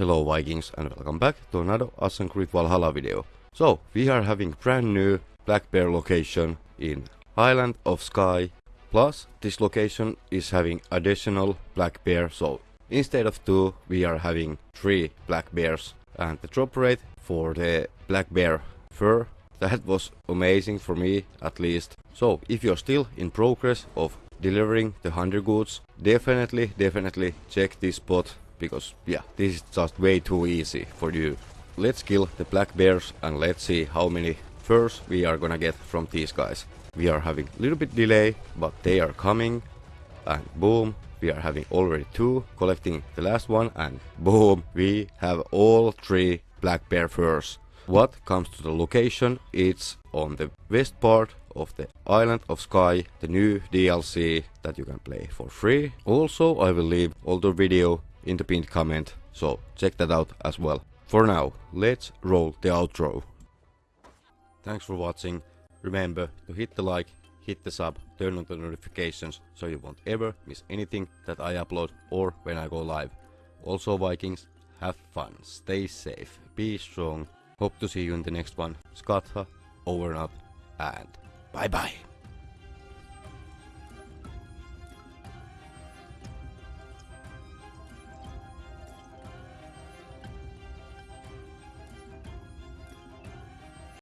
Hello Vikings and welcome back to another Assassin's Creed Valhalla video. So, we are having brand new Black Bear location in Island of Skye. Plus, this location is having additional Black Bear, so instead of two, we are having three Black Bears. And the drop rate for the Black Bear fur, that was amazing for me at least. So, if you're still in progress of delivering the 100 goods, definitely, definitely check this spot because yeah, this is just way too easy for you. Let's kill the black bears and let's see how many furs we are gonna get from these guys. We are having a little bit delay, but they are coming and boom, we are having already two, collecting the last one and boom, we have all three black bear furs. What comes to the location, it's on the west part of the Island of Skye, the new DLC that you can play for free. Also, I will leave older video in the pinned comment, so check that out as well. For now, let's roll the outro. Thanks for watching. Remember to hit the like, hit the sub, turn on the notifications so you won't ever miss anything that I upload or when I go live. Also Vikings, have fun, stay safe, be strong. Hope to see you in the next one. Skatha, over and out, and bye bye.